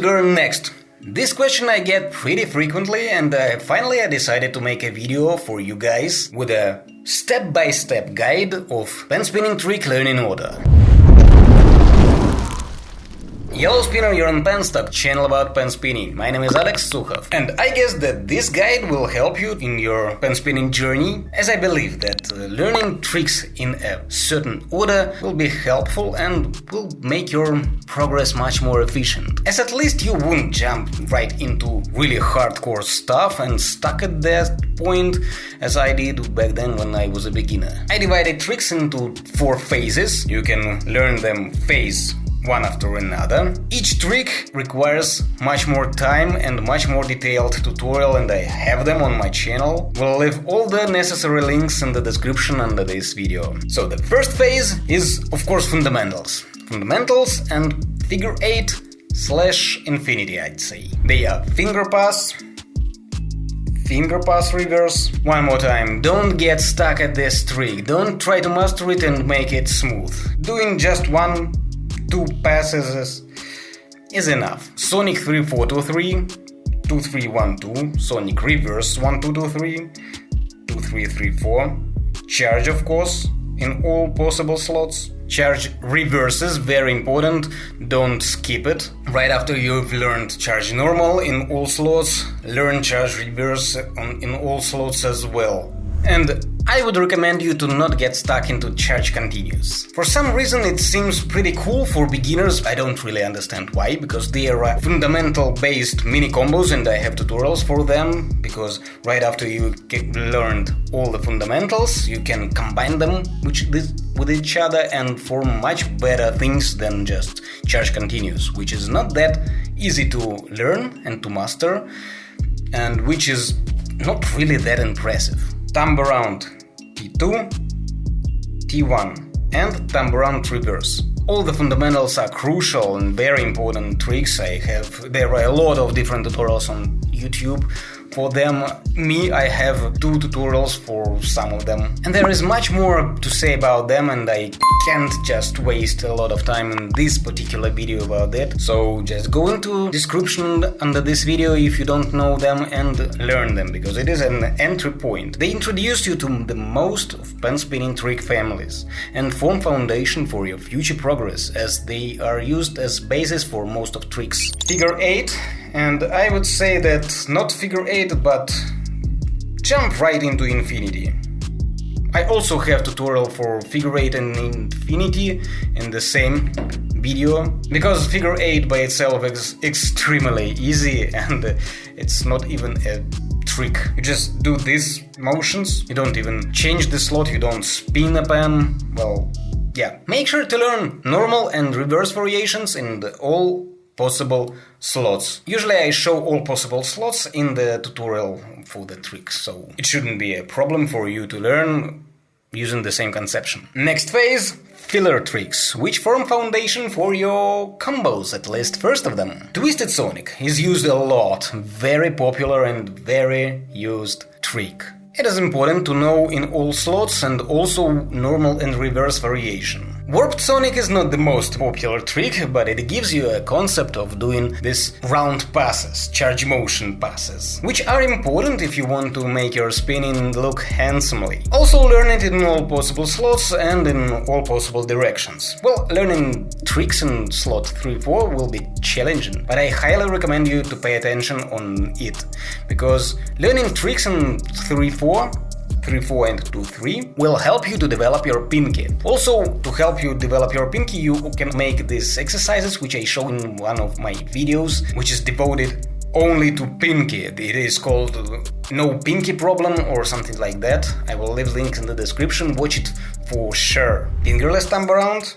to learn next? This question I get pretty frequently and uh, finally I decided to make a video for you guys with a step-by-step guide of pen spinning trick learning order. Yellow Spinner, you're on Penstock, channel about pen spinning. My name is Alex Sukhov, and I guess that this guide will help you in your pen spinning journey, as I believe that uh, learning tricks in a certain order will be helpful and will make your progress much more efficient. As at least you won't jump right into really hardcore stuff and stuck at that point as I did back then when I was a beginner. I divided tricks into four phases. You can learn them phase one after another. Each trick requires much more time and much more detailed tutorial and I have them on my channel. We'll leave all the necessary links in the description under this video. So the first phase is of course fundamentals. Fundamentals and figure 8 slash infinity I'd say. They are finger pass, finger pass reverse. One more time, don't get stuck at this trick, don't try to master it and make it smooth. Doing just one two passes is enough. Sonic 3423, 2312, Sonic Reverse 1223, 2334, charge of course in all possible slots. Charge reverses, very important, don't skip it. Right after you've learned charge normal in all slots, learn charge reverse on, in all slots as well. And I would recommend you to not get stuck into charge continuous. For some reason it seems pretty cool for beginners, I don't really understand why, because they are fundamental based mini combos and I have tutorials for them, because right after you learned all the fundamentals, you can combine them with each other and form much better things than just charge continuous, which is not that easy to learn and to master, and which is not really that impressive. Thumb around T2, T1 and around reverse. All the fundamentals are crucial and very important tricks. I have there are a lot of different tutorials on YouTube for them. Me, I have two tutorials for some of them. And there is much more to say about them and I can't just waste a lot of time in this particular video about that. So just go into description under this video if you don't know them and learn them because it is an entry point. They introduce you to the most of pen spinning trick families and form foundation for your future progress as they are used as basis for most of tricks. Figure 8 and I would say that not figure 8 but jump right into infinity. I also have tutorial for figure 8 and infinity in the same video because figure 8 by itself is extremely easy and it's not even a trick. You just do these motions, you don't even change the slot, you don't spin a pen, well, yeah. Make sure to learn normal and reverse variations in the all possible slots. Usually I show all possible slots in the tutorial for the trick, so it shouldn't be a problem for you to learn using the same conception. Next phase, filler tricks, which form foundation for your combos, at least first of them. Twisted Sonic is used a lot, very popular and very used trick. It is important to know in all slots and also normal and reverse variation. Warped Sonic is not the most popular trick, but it gives you a concept of doing these round passes, charge motion passes, which are important if you want to make your spinning look handsomely. Also learn it in all possible slots and in all possible directions. Well, learning tricks in slot 3-4 will be challenging, but I highly recommend you to pay attention on it, because learning tricks in 3-4 3-4 and 2-3 will help you to develop your pinky. Also, to help you develop your pinky, you can make these exercises, which I show in one of my videos, which is devoted only to pinky. It is called No Pinky Problem or something like that. I will leave links in the description, watch it for sure. Fingerless thumb around,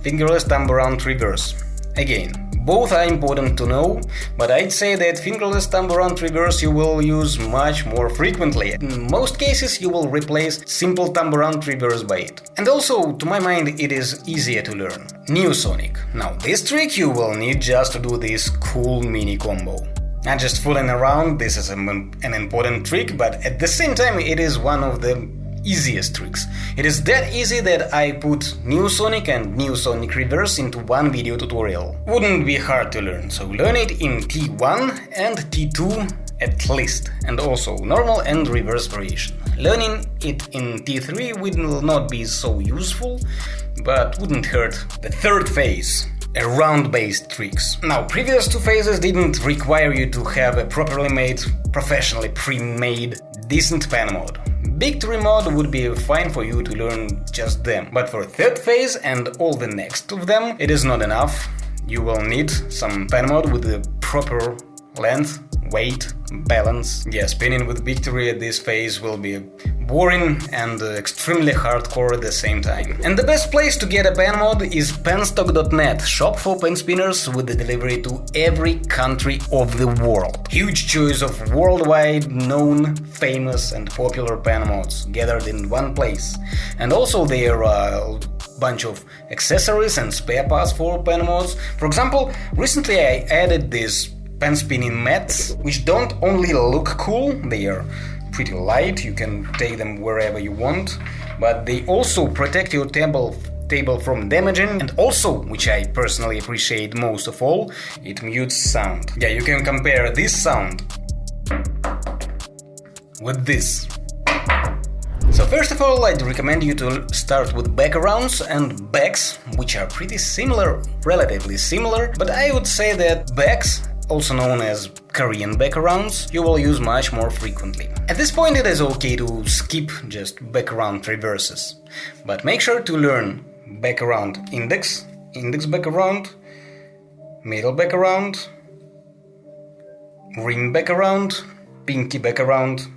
fingerless thumb around reverse. Again, both are important to know, but I'd say that fingerless thumb around reverse you will use much more frequently. In most cases you will replace simple thumb around reverse by it. And also, to my mind, it is easier to learn. New Sonic. Now this trick you will need just to do this cool mini combo. Not just fooling around, this is an important trick, but at the same time it is one of the easiest tricks. It is that easy that I put New Sonic and New Sonic Reverse into one video tutorial. Wouldn't be hard to learn, so learn it in T1 and T2 at least, and also normal and reverse variation. Learning it in T3 will not be so useful, but wouldn't hurt. The third phase, around based tricks. Now, previous two phases didn't require you to have a properly made, professionally pre-made, decent pen Victory mod would be fine for you to learn just them, but for third phase and all the next of them, it is not enough. You will need some pen mod with the proper length, weight, balance. Yeah, spinning with victory at this phase will be boring and uh, extremely hardcore at the same time. And the best place to get a pen mod is penstock.net, shop for pen spinners with the delivery to every country of the world. Huge choice of worldwide known, famous and popular pen mods gathered in one place. And also there are bunch of accessories and spare parts for pen mods. For example, recently I added this pen spinning mats, which don't only look cool, they are pretty light, you can take them wherever you want, but they also protect your table table from damaging and also, which I personally appreciate most of all, it mutes sound. Yeah, you can compare this sound with this. So first of all, I'd recommend you to start with backarounds and backs, which are pretty similar, relatively similar, but I would say that backs also known as Korean backarounds, you will use much more frequently. At this point it is okay to skip just backaround reverses, but make sure to learn backaround index, index backaround, middle backaround, ring backaround, pinky backaround,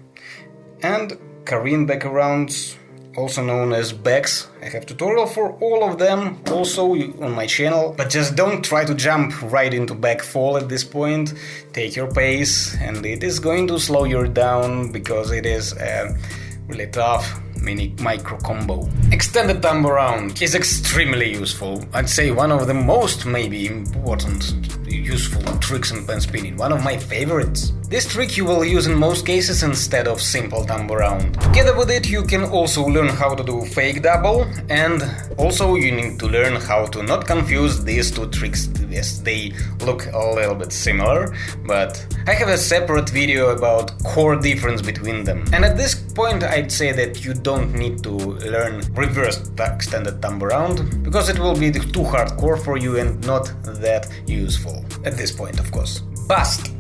and Korean backarounds also known as backs. I have tutorial for all of them also on my channel, but just don't try to jump right into back fall at this point. Take your pace and it is going to slow you down because it is a really tough mini micro combo. Extended thumb around is extremely useful. I'd say one of the most maybe important useful tricks in pen spinning, one of my favorites. This trick you will use in most cases instead of simple thumb around. Together with it you can also learn how to do fake double and also you need to learn how to not confuse these two tricks. Yes, they look a little bit similar, but I have a separate video about core difference between them. And at this point I'd say that you don't need to learn reverse extended thumb around because it will be too hardcore for you and not that useful. At this point, of course. Bust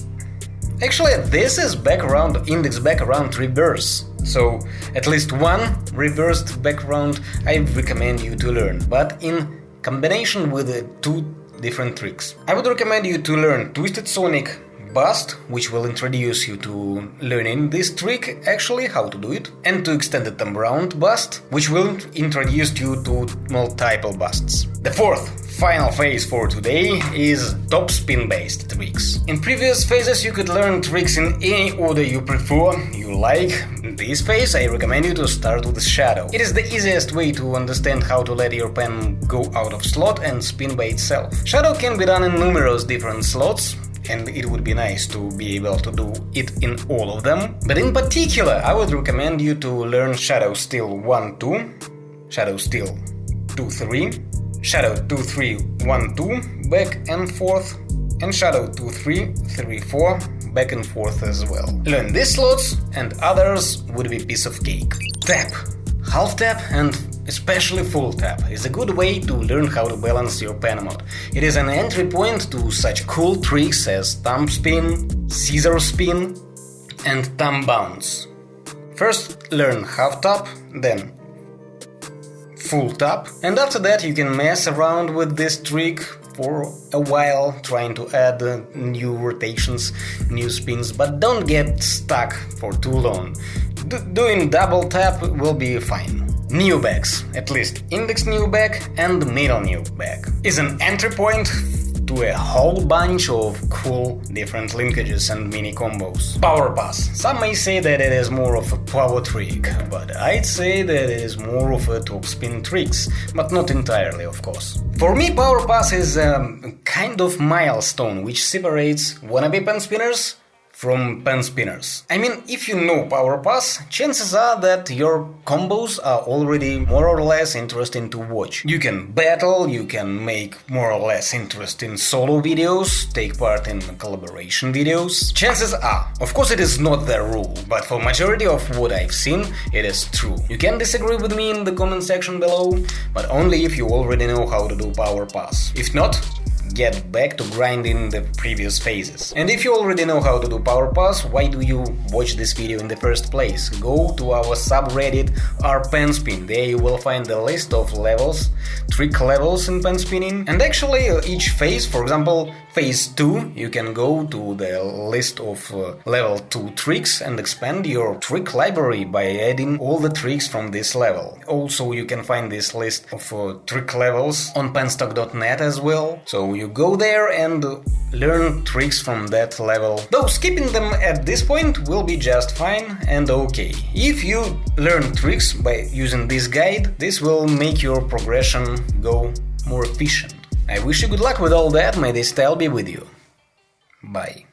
Actually, this is backaround index backaround reverse. So, at least one reversed backaround I recommend you to learn, but in combination with the two different tricks. I would recommend you to learn Twisted Sonic bust, which will introduce you to learning this trick, actually, how to do it, and to extended thumb around bust, which will introduce you to multiple busts. The fourth Final phase for today is topspin based tricks. In previous phases you could learn tricks in any order you prefer, you like. In this phase I recommend you to start with shadow. It is the easiest way to understand how to let your pen go out of slot and spin by itself. Shadow can be done in numerous different slots, and it would be nice to be able to do it in all of them. But in particular, I would recommend you to learn Shadow Steel 1 2, Shadow Steel 2 3, shadow 2 3 1 2 back and forth and shadow 2 3 3 4 back and forth as well. Learn these slots and others would be piece of cake. Tap. Half tap and especially full tap is a good way to learn how to balance your pen mod. It is an entry point to such cool tricks as thumb spin, scissor spin and thumb bounce. First learn half tap, then full tap. And after that you can mess around with this trick for a while, trying to add new rotations, new spins, but don't get stuck for too long. D doing double tap will be fine. New backs, at least index new back and middle new back, is an entry point to a whole bunch of cool different linkages and mini combos. Power pass. Some may say that it is more of a power trick, but I'd say that it is more of a top spin tricks, but not entirely, of course. For me, power pass is a kind of milestone which separates wannabe pen spinners from pen spinners. I mean, if you know Power Pass, chances are that your combos are already more or less interesting to watch. You can battle, you can make more or less interesting solo videos, take part in collaboration videos. Chances are, of course it is not the rule, but for majority of what I've seen, it is true. You can disagree with me in the comment section below, but only if you already know how to do Power Pass. If not, get back to grinding the previous phases. And if you already know how to do Power Pass, why do you watch this video in the first place? Go to our subreddit rpenspin, there you will find the list of levels, trick levels in pen spinning, and actually each phase, for example, phase 2, you can go to the list of uh, level 2 tricks and expand your trick library by adding all the tricks from this level. Also, you can find this list of uh, trick levels on penstock.net as well, so you go there and learn tricks from that level. Though skipping them at this point will be just fine and okay. If you learn tricks by using this guide, this will make your progression go more efficient. I wish you good luck with all that, may this style be with you. Bye.